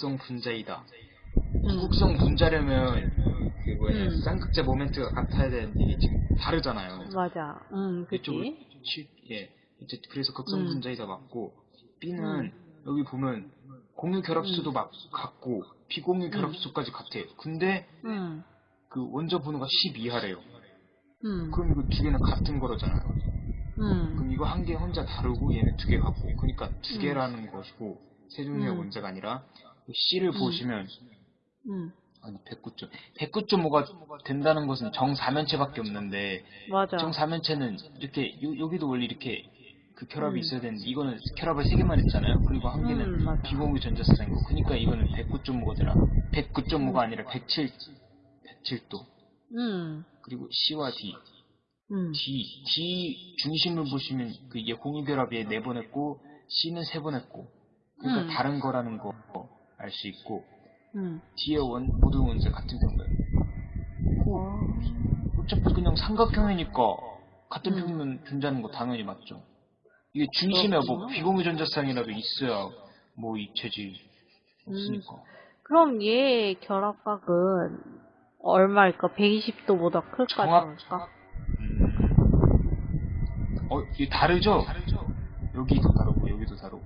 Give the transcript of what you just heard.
이국성 분자이다. 음. 이국성 분자려면 그 뭐냐 음. 쌍극자 모멘트가 같아야 되는데 이게 지금 다르잖아요. 맞아. 그치. 치- 예. 이제 그래서 극성 음. 분자이다 맞고 B는 음. 여기 보면 공유 결합수도 막 같고 비공유 음. 결합수까지 같아요. 근데 응, 그 원자 번호가 12하래요. 응, 그럼 이거 두 개는 같은 거라잖아요. 응, 그럼 이거 한 개 혼자 다르고 얘는 두 개 같고 그러니까 두 음. 개라는 것이고 세 종류의 음. 원자가 아니라 C를 음. 보시면 응. 아니 109점 109.5가 된다는 것은 정사면체밖에 없는데 맞아. 정사면체는 이렇게 요- 여기도 원래 이렇게 그 결합이 음. 있어야 되는데 이거는 결합을 세 개만 했잖아요. 그리고 한 개는 음. 비공유 전자쌍이고 그러니까 이거는 109.5가 되나 109.5가 음. 아니라 107 107도 응, 그리고 C와 D 응, D, D 중심을 보시면 그 이게 공유 결합에 네번 했고 C는 세 번 했고 그러니까 음. 다른 거라는 거 알 수 있고 응. D의 원 모든 원자 같은 평면 어, 어차피 그냥 삼각형이니까 같은 음. 평면 존재하는 거 당연히 맞죠 이게 중심에 뭐 그렇구나. 비공유 전자쌍이라도 있어야 뭐 입체지 없으니까 그럼 얘 결합각은 얼마일까? 120도보다 클까? 정확- 작을까? 음. 어, 이게 다르죠? 여기도 다르고 여기도 다르고